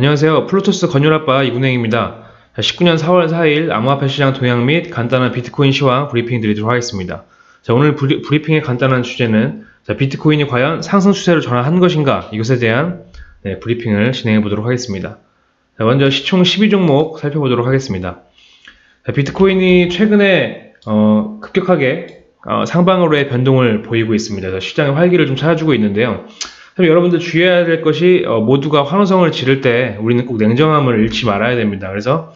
안녕하세요. 플루토스 건율아빠 이군행입니다. 19년 4월 4일 암호화폐 시장 동향 및 간단한 비트코인 시황 브리핑 드리도록 하겠습니다. 자, 오늘 브리, 브리핑의 간단한 주제는 자, 비트코인이 과연 상승 추세로 전환한 것인가 이것에 대한 네, 브리핑을 진행해 보도록 하겠습니다. 자, 먼저 시총 12종목 살펴보도록 하겠습니다. 자, 비트코인이 최근에 어, 급격하게 어, 상방으로의 변동을 보이고 있습니다. 시장의 활기를 좀 찾아주고 있는데요. 여러분들 주의해야 될 것이 어, 모두가 환호성을 지를 때 우리는 꼭 냉정함을 잃지 말아야 됩니다. 그래서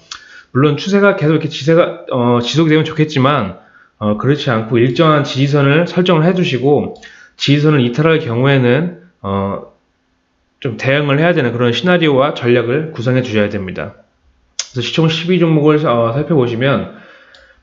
물론 추세가 계속 이렇게 지세가 어, 지속되면 좋겠지만 어, 그렇지 않고 일정한 지지선을 설정을 해두시고 지지선을 이탈할 경우에는 어, 좀 대응을 해야 되는 그런 시나리오와 전략을 구성해 주셔야 됩니다. 그래서 시총 12종목을 어, 살펴보시면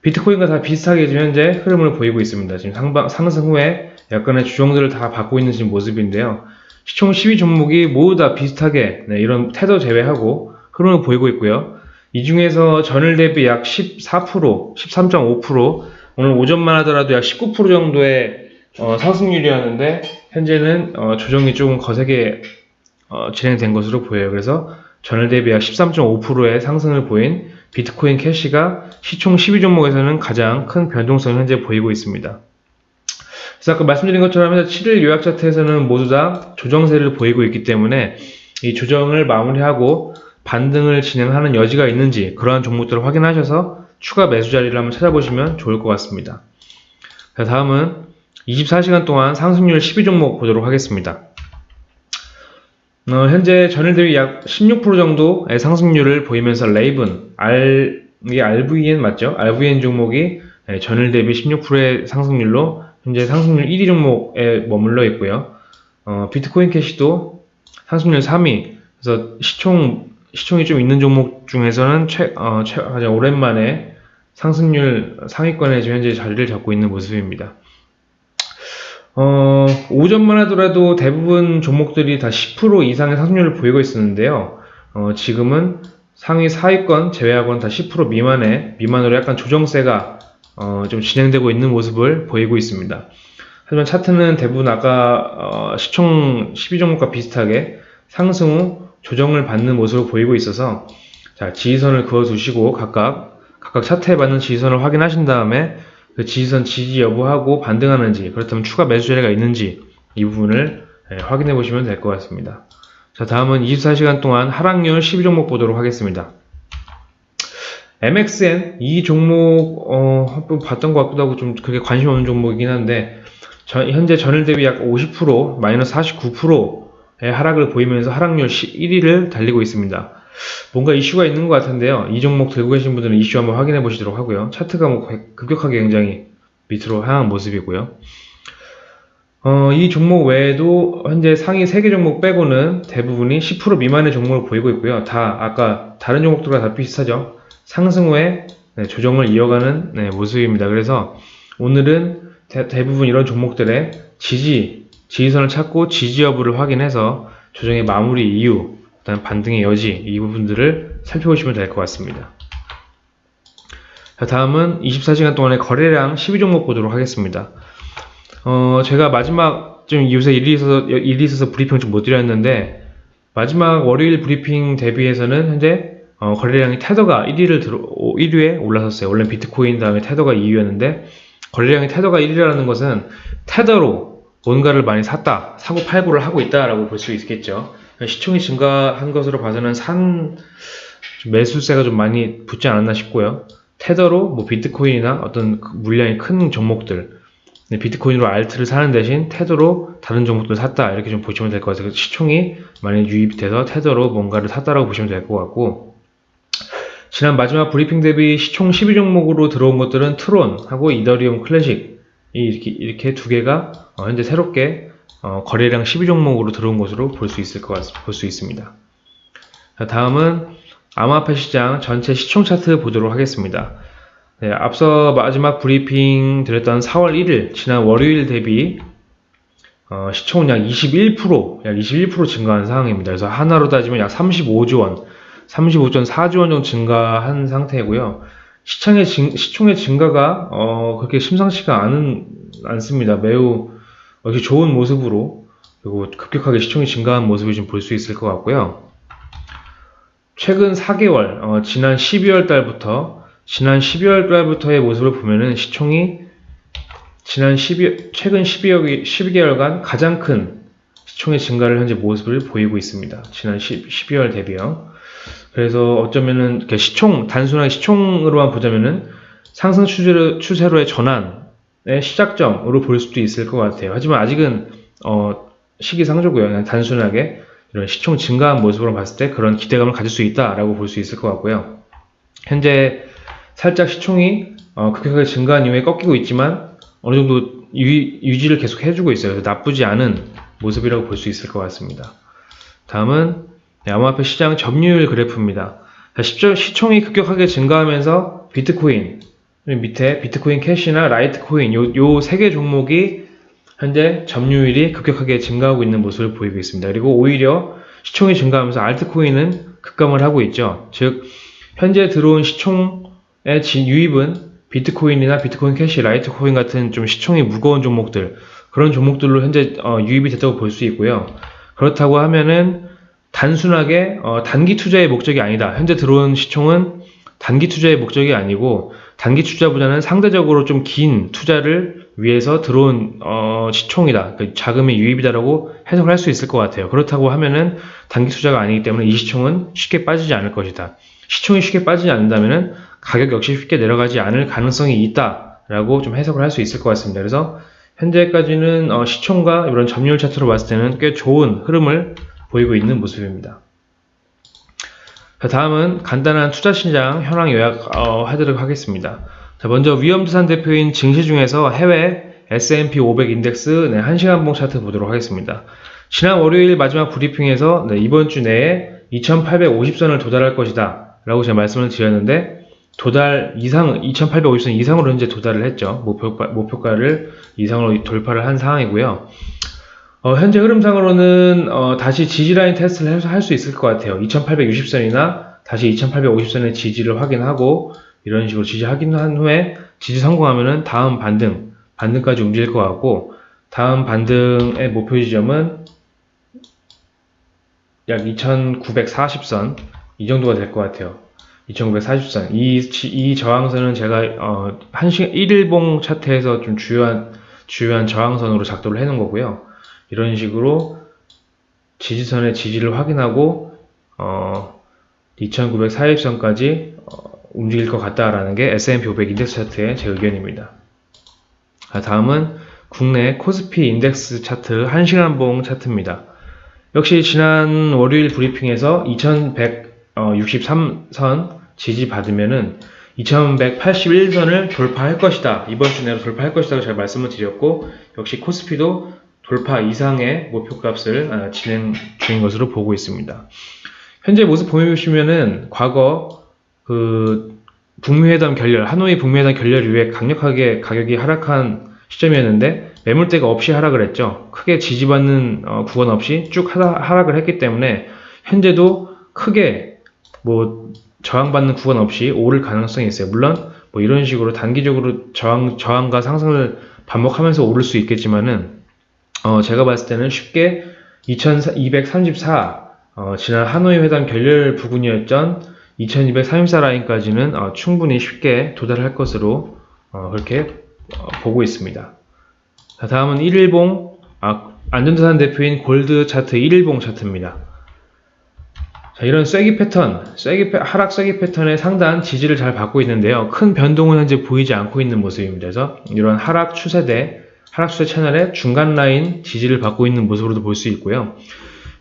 비트코인과 다 비슷하게 지금 현재 흐름을 보이고 있습니다. 지금 상방, 상승 후에 약간의 주종들을 다 받고 있는 지금 모습인데요. 시총 12 종목이 모두 다 비슷하게 네, 이런 태도 제외하고 흐름을 보이고 있고요. 이 중에서 전일 대비 약 14%, 13.5% 오늘 오전만 하더라도 약 19% 정도의 어, 상승률이었는데 현재는 어, 조정이 조금 거세게 어, 진행된 것으로 보여요. 그래서 전일 대비 약 13.5%의 상승을 보인 비트코인 캐시가 시총 12종목에서는 가장 큰 변동성을 현재 보이고 있습니다. 그래서 아까 말씀드린 것처럼 7일 요약 차트에서는 모두 다 조정세를 보이고 있기 때문에 이 조정을 마무리하고 반등을 진행하는 여지가 있는지 그러한 종목들을 확인하셔서 추가 매수 자리를 한번 찾아보시면 좋을 것 같습니다. 자, 다음은 24시간 동안 상승률 12종목 보도록 하겠습니다. 어, 현재 전일 대비 약 16% 정도의 상승률을 보이면서 레이븐, R, 이게 RVN 맞죠? RVN 종목이 예, 전일 대비 16%의 상승률로 현재 상승률 1위 종목에 머물러 있고요. 어, 비트코인 캐시도 상승률 3위. 그래서 시총 시총이 좀 있는 종목 중에서는 최, 어, 최 가장 오랜만에 상승률 상위권에 지금 현재 자리를 잡고 있는 모습입니다. 어, 오전만 하더라도 대부분 종목들이 다 10% 이상의 상승률을 보이고 있었는데요. 어, 지금은 상위 4위권 제외하고는 다 10% 미만의 미만으로 약간 조정세가 어, 좀 진행되고 있는 모습을 보이고 있습니다. 하지만 차트는 대부분 아까 어, 시총 12종목과 비슷하게 상승 후 조정을 받는 모습으로 보이고 있어서 자, 지지선을 그어 두시고 각각 각각 차트에 받는 지지선을 확인하신 다음에 그 지지선 지지 여부하고 반등하는지 그렇다면 추가 매수 자리가 있는지 이 부분을 예, 확인해 보시면 될 것 같습니다. 자 다음은 24시간 동안 하락률 12종목 보도록 하겠습니다. MXN 이 종목 어, 한번 봤던 것 같기도 하고 좀 그게 관심 없는 종목이긴 한데 전, 현재 전일 대비 약 50% 마이너스 49%의 하락을 보이면서 하락률 1위를 달리고 있습니다. 뭔가 이슈가 있는 것 같은데요. 이 종목 들고 계신 분들은 이슈 한번 확인해 보시도록 하고요. 차트가 뭐 급격하게 굉장히 밑으로 향한 모습이고요. 어, 이 종목 외에도 현재 상위 3개 종목 빼고는 대부분이 10% 미만의 종목을 보이고 있고요. 다 아까 다른 종목들과 다 비슷하죠. 상승 후에 네, 조정을 이어가는 네, 모습입니다. 그래서 오늘은 대, 부분 이런 종목들의 지지, 지지선을 찾고 지지 여부를 확인해서 조정의 마무리 이후, 그다음 반등의 여지 이 부분들을 살펴보시면 될 것 같습니다. 자, 다음은 24시간 동안의 거래량 12종목 보도록 하겠습니다. 어, 제가 마지막 좀 요새 일이 있어서 일이 있어서 브리핑을 좀못 드렸는데 마지막 월요일 브리핑 대비해서는 현재 어, 거래량이 테더가 1위를 들어 1위에 올라섰어요. 원래 비트코인 다음에 테더가 2위였는데 거래량이 테더가 1위라는 것은 테더로 뭔가를 많이 샀다, 사고 팔고를 하고 있다라고 볼 수 있겠죠. 시총이 증가한 것으로 봐서는 산 매수세가 좀 많이 붙지 않았나 싶고요. 테더로 뭐 비트코인이나 어떤 그 물량이 큰 종목들 비트코인으로 알트를 사는 대신 테더로 다른 종목들 샀다 이렇게 좀 보시면 될 것 같아요. 시총이 많이 유입돼서 테더로 뭔가를 샀다라고 보시면 될 것 같고 지난 마지막 브리핑 대비 시총 12종목으로 들어온 것들은 트론하고 이더리움 클래식 이렇게 이렇게 두 개가 어, 현재 새롭게 어, 거래량 12종목으로 들어온 것으로 볼 수 있을 것 같, 볼수 있습니다. 자, 다음은 암호화폐 시장 전체 시총 차트 보도록 하겠습니다. 네, 앞서 마지막 브리핑 드렸던 4월 1일 지난 월요일 대비 어, 시총은 약 21%, 약 21% 증가한 상황입니다. 그래서 하나로 따지면 약 35조 원, 35.4조 원 정도 증가한 상태고요. 시청의 증, 시총의 증가가 어, 그렇게 심상치가 않은, 않습니다. 매우 이렇게 좋은 모습으로 그리고 급격하게 시총이 증가한 모습을 좀 볼 수 있을 것 같고요. 최근 4개월, 어, 지난 12월 달부터, 지난 12월 달부터의 모습을 보면은 시총이 지난 12, 최근 12월, 12개월간 가장 큰 시총의 증가를 현재 모습을 보이고 있습니다. 지난 10, 12월 대비요. 그래서 어쩌면은 이렇게 시총, 단순하게 시총으로만 보자면은 상승 추세로, 추세로의 전환의 시작점으로 볼 수도 있을 것 같아요. 하지만 아직은, 어, 시기상조고요. 그냥 단순하게 이런 시총 증가한 모습으로 봤을 때 그런 기대감을 가질 수 있다라고 볼 수 있을 것 같고요. 현재 살짝 시총이 어, 급격하게 증가한 이후에 꺾이고 있지만 어느 정도 유, 지를 계속 해주고 있어요. 나쁘지 않은 모습이라고 볼 수 있을 것 같습니다. 다음은 네, 암호화폐 시장 점유율 그래프입니다. 시총이 급격하게 증가하면서 비트코인 밑에 비트코인 캐시나 라이트코인 요 세 개 종목이 현재 점유율이 급격하게 증가하고 있는 모습을 보이고 있습니다. 그리고 오히려 시총이 증가하면서 알트코인은 급감을 하고 있죠. 즉 현재 들어온 시총의 유입은 비트코인이나 비트코인 캐시, 라이트코인 같은 좀 시총이 무거운 종목들 그런 종목들로 현재 어, 유입이 됐다고 볼 수 있고요. 그렇다고 하면은 단순하게 어, 단기 투자의 목적이 아니다. 현재 들어온 시총은 단기 투자의 목적이 아니고 단기 투자보다는 상대적으로 좀 긴 투자를 위해서 들어온 어, 시총이다. 그 자금의 유입이다라고 해석을 할 수 있을 것 같아요. 그렇다고 하면은 단기 투자가 아니기 때문에 이 시총은 쉽게 빠지지 않을 것이다. 시총이 쉽게 빠지지 않는다면은 가격 역시 쉽게 내려가지 않을 가능성이 있다라고 좀 해석을 할 수 있을 것 같습니다. 그래서 현재까지는 어, 시총과 이런 점유율 차트로 봤을 때는 꽤 좋은 흐름을 보이고 있는 모습입니다. 자, 다음은 간단한 투자 신장 현황 요약 어, 하도록 하겠습니다. 자, 먼저 위험자산 대표인 증시 중에서 해외 S&P 500 인덱스 네, 1시간 봉 차트 보도록 하겠습니다. 지난 월요일 마지막 브리핑에서 네, 이번 주 내에 2850선을 도달할 것이다 라고 제가 말씀을 드렸는데 도달 이상 2850선 이상으로 현재 도달을 했죠. 목표가, 목표가를 이상으로 돌파를 한 상황이고요. 어, 현재 흐름상으로는 어, 다시 지지라인 테스트를 할수 있을 것 같아요. 2860선이나 다시 2850선의 지지를 확인하고 이런 식으로 지지 확인한 후에 지지 성공하면은 다음 반등, 반등까지 움직일 것 같고 다음 반등의 목표 지점은 약 2940선 이 정도가 될 것 같아요. 2940선 이, 이 저항선은 제가 어, 1시간 1일봉 차트에서 좀 주요한 주요한 저항선으로 작도를 해놓은 거고요. 이런 식으로 지지선의 지지를 확인하고 어, 2940선까지 어, 움직일 것 같다라는 게 S&P 500 인덱스 차트의 제 의견입니다. 다음은 국내 코스피 인덱스 차트 1시간 봉 차트입니다. 역시 지난 월요일 브리핑에서 2163선 지지 받으면은 2181선을 돌파할 것이다. 이번 주 내로 돌파할 것이라고 제가 말씀을 드렸고 역시 코스피도 돌파 이상의 목표값을 아, 진행 중인 것으로 보고 있습니다. 현재 모습 보시면은 과거 그 북미회담 결렬, 하노이 북미회담 결렬 이후에 강력하게 가격이 하락한 시점이었는데 매물대가 없이 하락을 했죠. 크게 지지받는 어, 구간 없이 쭉 하락을 했기 때문에 현재도 크게 뭐 저항받는 구간 없이 오를 가능성이 있어요. 물론 뭐 이런 식으로 단기적으로 저항, 저항과 상승을 반복하면서 오를 수 있겠지만은 어, 제가 봤을 때는 쉽게 2234 어, 지난 하노이 회담 결렬 부근이었던 2234 라인까지는 어, 충분히 쉽게 도달할 것으로 어, 그렇게 어, 보고 있습니다. 자, 다음은 1일봉 아, 안전자산 대표인 골드 차트 1일봉 차트입니다. 자, 이런 쐐기 패턴, 쐐기 하락 쐐기 패턴의 상단 지지를 잘 받고 있는데요. 큰 변동은 현재 보이지 않고 있는 모습입니다. 그래서 이런 하락 추세대, 하락 추세 채널의 중간 라인 지지를 받고 있는 모습으로도 볼 수 있고요.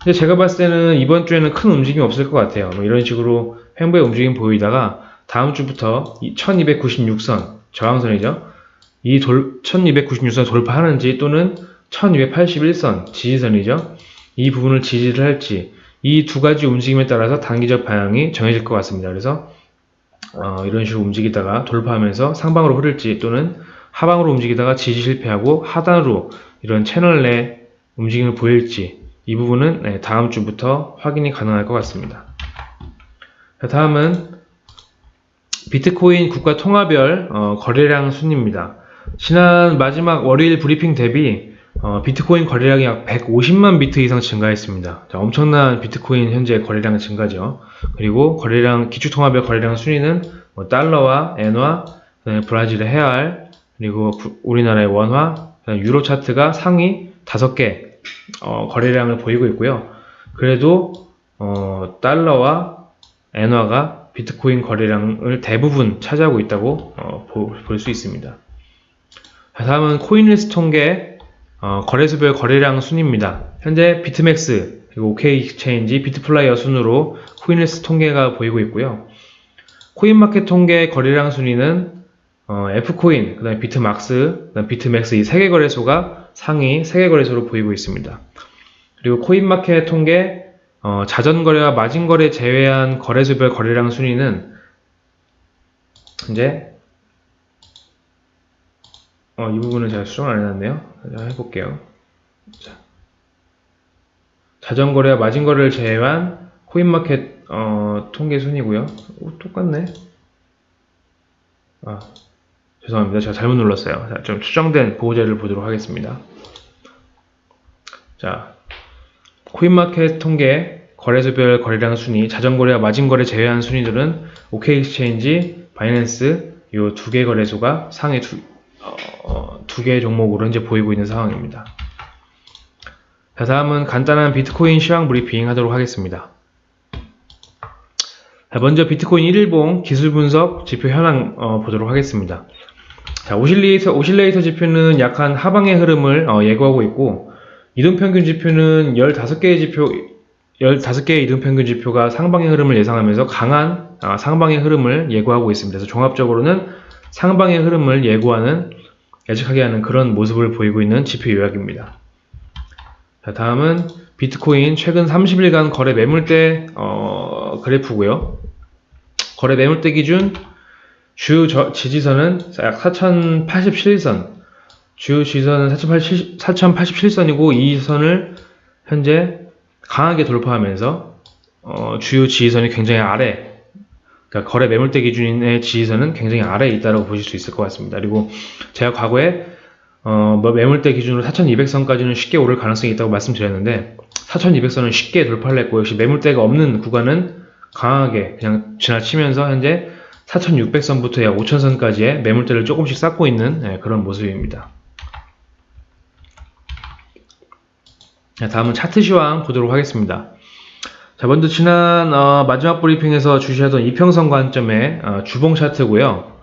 근데 제가 봤을 때는 이번 주에는 큰 움직임이 없을 것 같아요. 뭐 이런 식으로 횡보의 움직임 보이다가 다음 주부터 1296선 저항선이죠. 이 돌, 1296선 돌파하는지 또는 1281선 지지선이죠. 이 부분을 지지를 할지 이 두 가지 움직임에 따라서 단기적 방향이 정해질 것 같습니다. 그래서 어, 이런 식으로 움직이다가 돌파하면서 상방으로 흐를지 또는 하방으로 움직이다가 지지 실패하고 하단으로 이런 채널 내 움직임을 보일지 이 부분은 네, 다음 주부터 확인이 가능할 것 같습니다. 다음은 비트코인 국가 통화별 어, 거래량 순입니다. 지난 마지막 월요일 브리핑 대비 어, 비트코인 거래량이 약 150만 비트 이상 증가했습니다. 자, 엄청난 비트코인 현재 거래량 증가죠. 그리고 거래량 기축통화별 거래량 순위는 뭐 달러와 엔화, 그다음에 브라질의 헤알, 그리고 부, 우리나라의 원화, 유로 차트가 상위 5개 어, 거래량을 보이고 있고요. 그래도 어, 달러와 엔화가 비트코인 거래량을 대부분 차지하고 있다고 어, 볼수 있습니다. 다음은 코인리스트 통계 어, 거래소별 거래량 순입니다. 현재 비트맥스 그리고 OK익스체인지 비트플라이어 순으로 코인리스트 통계가 보이고 있고요. 코인마켓 통계 거래량 순위는 어, F코인, 그 다음에 비트막스, 그 다음 비트맥스 이 세 개 거래소가 상위 세 개 거래소로 보이고 있습니다. 그리고 코인마켓 통계 어, 자전거래와 마진거래 제외한 거래소별 거래량 순위는 이제 어, 이 부분은 제가 수정을 안 해놨네요. 자, 해볼게요. 자. 자전거래와 마진거래를 제외한 코인마켓 어, 통계 순이고요. 오, 똑같네. 아, 죄송합니다. 제가 잘못 눌렀어요. 자, 좀 수정된 보호자를 보도록 하겠습니다. 자, 코인마켓 통계 거래소별 거래량 순위, 자전거래와 마진거래 제외한 순위들은 OK엑스체인지, 바이낸스 이 두 개 거래소가 상위 두, 어, 두 개의 종목으로 현재 보이고 있는 상황입니다. 자, 다음은 간단한 비트코인 시황 브리핑 하도록 하겠습니다. 자, 먼저 비트코인 1일봉 기술 분석 지표 현황 어, 보도록 하겠습니다. 자, 오실레이터, 오실레이터 지표는 약한 하방의 흐름을 어, 예고하고 있고 이동평균 지표는 15개의 지표 15개의 이동평균 지표가 상방의 흐름을 예상하면서 강한 어, 상방의 흐름을 예고하고 있습니다. 그래서 종합적으로는 상방의 흐름을 예고하는 예측하게 하는 그런 모습을 보이고 있는 지표 요약입니다. 자, 다음은 비트코인 최근 30일간 거래 매물대 어, 그래프고요. 거래 매물대 기준 주 저, 지지선은 약 4087선, 주 지지선은 4087선이고 이 선을 현재 강하게 돌파하면서 어, 주요 지지선이 굉장히 아래, 그러니까 거래 매물대 기준의 지지선은 굉장히 아래에 있다고 보실 수 있을 것 같습니다. 그리고 제가 과거에 어, 뭐 매물대 기준으로 4200선까지는 쉽게 오를 가능성이 있다고 말씀드렸는데 4200선은 쉽게 돌파를 했고 역시 매물대가 없는 구간은 강하게 그냥 지나치면서 현재 4600선부터 약 5000선까지의 매물대를 조금씩 쌓고 있는 네, 그런 모습입니다. 다음은 차트 시황 보도록 하겠습니다. 자, 먼저 지난 어, 마지막 브리핑에서 주시하던 이평선 관점의 어, 주봉 차트고요.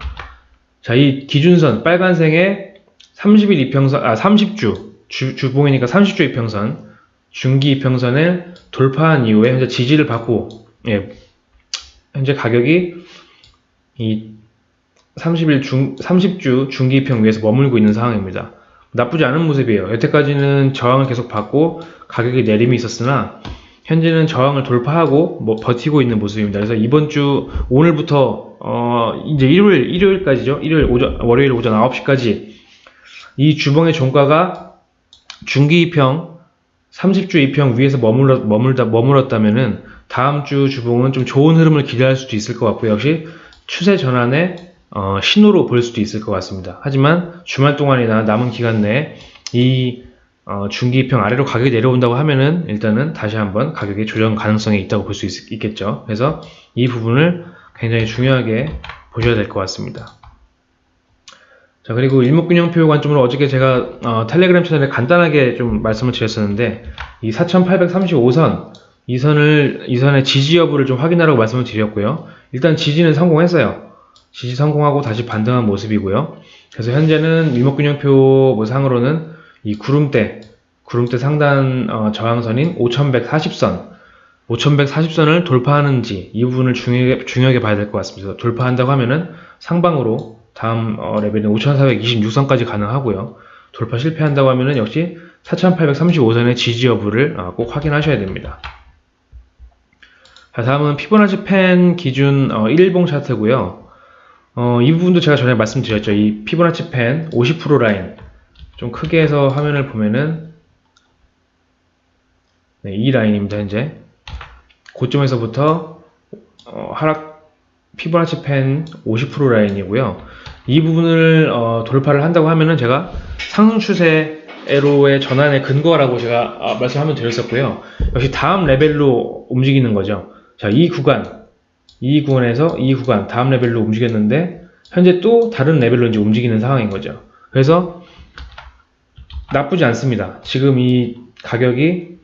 자, 이 기준선 빨간색의 30일 이평선, 아 30주 주, 주봉이니까 30주 이평선 중기 이평선을 돌파한 이후에 현재 지지를 받고 예, 현재 가격이 이 30일 중 30주 중기 이평 위에서 머물고 있는 상황입니다. 나쁘지 않은 모습이에요. 여태까지는 저항을 계속 받고 가격이 내림이 있었으나 현재는 저항을 돌파하고 뭐 버티고 있는 모습입니다. 그래서 이번 주 오늘부터 어 이제 일요일 일요일까지죠. 일요일 오전 월요일 오전 9시까지 이 주봉의 종가가 중기 2평 30주 2평 위에서 머물러, 머물다, 머물렀다면은 다음 주 주봉은 좀 좋은 흐름을 기대할 수도 있을 것 같고요. 역시 추세 전환의 어, 신호로 볼 수도 있을 것 같습니다. 하지만 주말 동안이나 남은 기간 내에 이 어, 중기 2평 아래로 가격이 내려온다고 하면은 일단은 다시 한번 가격의 조정 가능성이 있다고 볼 수 있겠죠. 그래서 이 부분을 굉장히 중요하게 보셔야 될 것 같습니다. 자 그리고 일목균형표 관점으로 어저께 제가 어, 텔레그램 채널에 간단하게 좀 말씀을 드렸었는데 이 4835선 이 선을 이 선의 지지 여부를 좀 확인하라고 말씀을 드렸고요. 일단 지지는 성공했어요. 지지 성공하고 다시 반등한 모습이고요. 그래서 현재는 일목균형표 뭐 상으로는 이 구름대 구름대 상단 어, 저항선인 5140선 5140선을 돌파하는지 이 부분을 중요하게, 중요하게 봐야 될 것 같습니다. 돌파한다고 하면은 상방으로 다음 어, 레벨은 5426선까지 가능하고요. 돌파 실패한다고 하면 역시 4835선의 지지 여부를 어, 꼭 확인하셔야 됩니다. 자, 다음은 피보나치 펜 기준 어, 1봉 차트고요. 어, 이 부분도 제가 전에 말씀드렸죠. 이 피보나치 펜 50% 라인 좀 크게 해서 화면을 보면은 네, 이 라인입니다. 현재 고점에서부터 어, 하락 피보나치 펜 50% 라인이고요. 이 부분을 어, 돌파를 한다고 하면은 제가 상승 추세 에로의 전환의 근거라고 제가 아, 말씀 한번 드렸었고요. 역시 다음 레벨로 움직이는 거죠. 자, 이 구간, 이 구간에서 이 구간, 다음 레벨로 움직였는데, 현재 또 다른 레벨로 이제 움직이는 상황인 거죠. 그래서 나쁘지 않습니다. 지금 이 가격이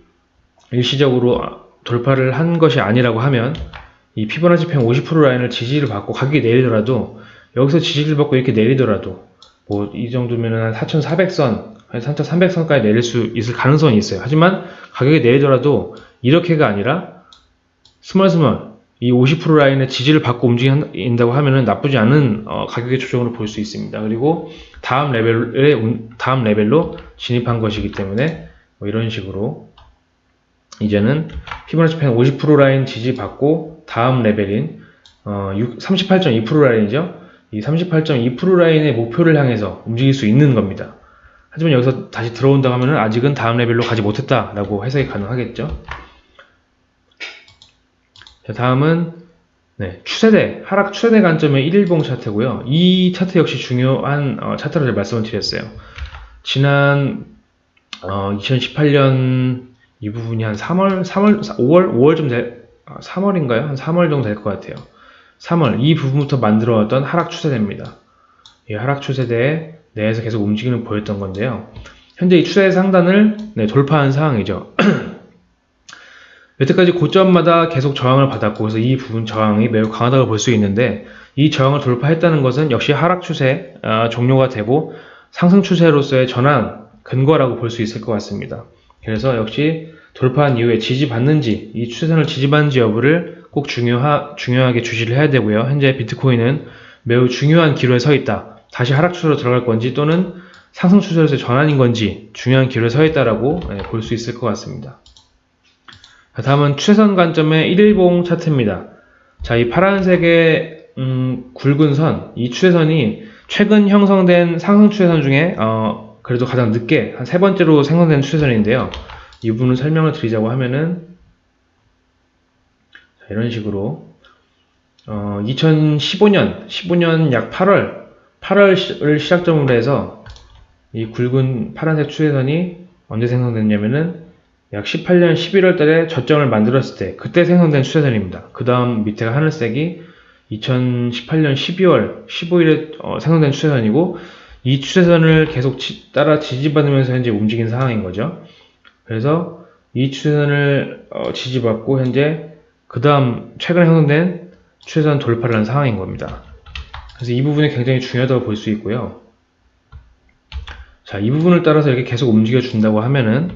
일시적으로 돌파를 한 것이 아니라고 하면 이 피보나치 편50% 라인을 지지를 받고 가격이 내리더라도 여기서 지지를 받고 이렇게 내리더라도 뭐 이 정도면은 한 4,400선, 3,300선까지 내릴 수 있을 가능성이 있어요. 하지만 가격이 내리더라도 이렇게가 아니라 스멀스멀 이 50% 라인의 지지를 받고 움직인다고 하면은 나쁘지 않은 어, 가격의 조정으로 볼 수 있습니다. 그리고 다음 레벨에 다음 레벨로 진입한 것이기 때문에 뭐 이런 식으로 이제는 피보나치 펜 50% 라인 지지 받고 다음 레벨인 어, 38.2% 라인이죠. 이 38.2% 라인의 목표를 향해서 움직일 수 있는 겁니다. 하지만 여기서 다시 들어온다 하면은 아직은 다음 레벨로 가지 못했다라고 해석이 가능하겠죠. 자, 다음은 네, 추세대, 하락 추세대 관점의 1일봉 차트고요. 이 차트 역시 중요한 어, 차트를 말씀을 드렸어요. 지난 어, 2018년 이 부분이 한 3월, 3월, 5월, 5월쯤 될, 3월인가요? 아, 한 3월 정도 될 것 같아요. 3월 이 부분부터 만들어왔던 하락 추세대입니다. 이 하락 추세대 내에서 계속 움직임을 보였던 건데요. 현재 이 추세 상단을 네, 돌파한 상황이죠. 여태까지 고점마다 계속 저항을 받았고 그래서 이 부분 저항이 매우 강하다고 볼 수 있는데 이 저항을 돌파했다는 것은 역시 하락 추세 아, 종료가 되고 상승 추세로서의 전환 근거라고 볼 수 있을 것 같습니다. 그래서 역시 돌파한 이후에 지지받는지 이 추세선을 지지받는지 여부를 꼭 중요하, 중요하게 주시를 해야 되고요. 현재 비트코인은 매우 중요한 기로에 서 있다. 다시 하락 추세로 들어갈 건지 또는 상승 추세로서의 전환인 건지 중요한 기로에 서 있다라고 네, 볼수 있을 것 같습니다. 다음은 추세선 관점의 1일봉 차트입니다. 자, 이 파란색의 음, 굵은 선, 이 추세선이 최근 형성된 상승 추세선 중에 어, 그래도 가장 늦게 한 세 번째로 생성된 추세선인데요. 이 부분을 설명을 드리자고 하면은 자, 이런 식으로 어, 2015년 15년 약 8월 8월을 시작점으로 해서 이 굵은 파란색 추세선이 언제 생성됐냐면은 약 18년 11월 달에 저점을 만들었을 때 그때 생성된 추세선입니다. 그 다음 밑에가 하늘색이 2018년 12월 15일에 어, 생성된 추세선이고 이 추세선을 계속 지, 따라 지지받으면서 현재 움직인 상황인 거죠. 그래서 이 추세선을 어, 지지받고 현재 그 다음 최근에 형성된 추세선 돌파를 한 상황인 겁니다. 그래서 이 부분이 굉장히 중요하다고 볼 수 있고요. 자, 이 부분을 따라서 이렇게 계속 움직여 준다고 하면은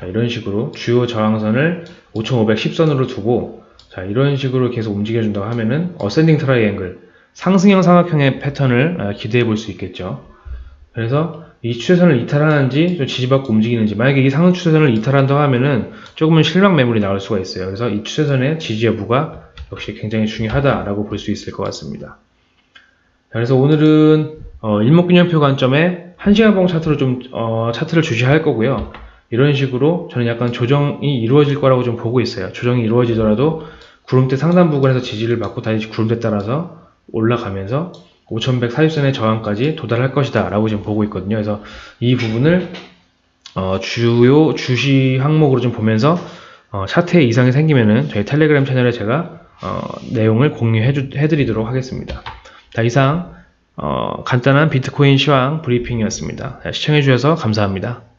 자, 이런 식으로 주요 저항선을 5510선으로 두고 자, 이런 식으로 계속 움직여 준다고 하면은 ascending triangle 상승형 삼각형의 패턴을 아, 기대해 볼 수 있겠죠. 그래서 이 추세선을 이탈하는지 좀 지지받고 움직이는지 만약에 이 상승 추세선을 이탈한다고 하면은 조금은 실망 매물이 나올 수가 있어요. 그래서 이 추세선의 지지 여부가 역시 굉장히 중요하다라고 볼 수 있을 것 같습니다. 그래서 오늘은 어, 일목균형표 관점에 1시간봉 차트로 좀 어, 차트를 주시할 거고요. 이런 식으로 저는 약간 조정이 이루어질 거라고 좀 보고 있어요. 조정이 이루어지더라도 구름대 상단 부근에서 지지를 받고 다시 구름대 따라서 올라가면서 5140선의 저항까지 도달할 것이다 라고 지금 보고 있거든요. 그래서 이 부분을 어, 주요 주시 항목으로 좀 보면서 어, 차트에 이상이 생기면은 저희 텔레그램 채널에 제가 어, 내용을 공유해 드리도록 하겠습니다. 자, 이상 어, 간단한 비트코인 시황 브리핑이었습니다. 시청해 주셔서 감사합니다.